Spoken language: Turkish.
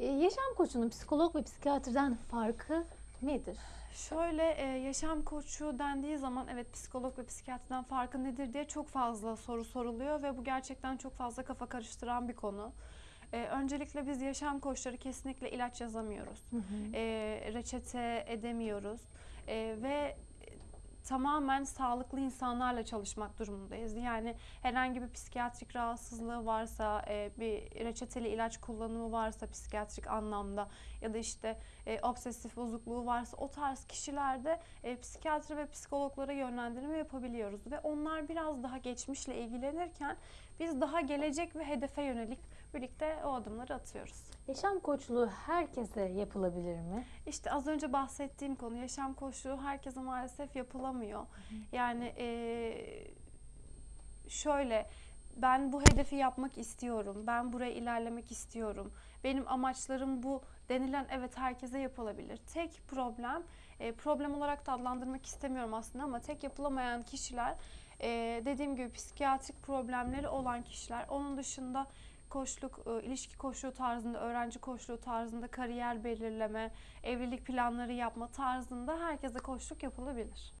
E, yaşam koçunun psikolog ve psikiyatrdan farkı nedir? Şöyle e, yaşam koçu dendiği zaman evet psikolog ve psikiyatrdan farkı nedir diye çok fazla soru soruluyor ve bu gerçekten çok fazla kafa karıştıran bir konu. E, öncelikle biz yaşam koçları kesinlikle ilaç yazamıyoruz. E, reçete edemiyoruz E, ve tamamen sağlıklı insanlarla çalışmak durumundayız. Yani herhangi bir psikiyatrik rahatsızlığı varsa, e, bir reçeteli ilaç kullanımı varsa psikiyatrik anlamda ya da işte e, obsesif bozukluğu varsa o tarz kişilerde e, psikiyatri ve psikologlara yönlendirme yapabiliyoruz ve onlar biraz daha geçmişle ilgilenirken biz daha gelecek ve hedefe yönelik birlikte o adımları atıyoruz. Yaşam koçluğu herkese yapılabilir mi? İşte az önce bahsettiğim konu yaşam koçluğu herkese maalesef yapılamıyor. Yani eee, şöyle ben bu hedefi yapmak istiyorum. Ben buraya ilerlemek istiyorum. Benim amaçlarım bu denilen evet herkese yapılabilir. Tek problem e, problem olarak da adlandırmak istemiyorum aslında ama tek yapılamayan kişiler e, dediğim gibi psikiyatrik problemleri olan kişiler. Onun dışında koçluk, e, ilişki koçluğu tarzında, öğrenci koçluğu tarzında kariyer belirleme, evlilik planları yapma tarzında herkese koçluk yapılabilir.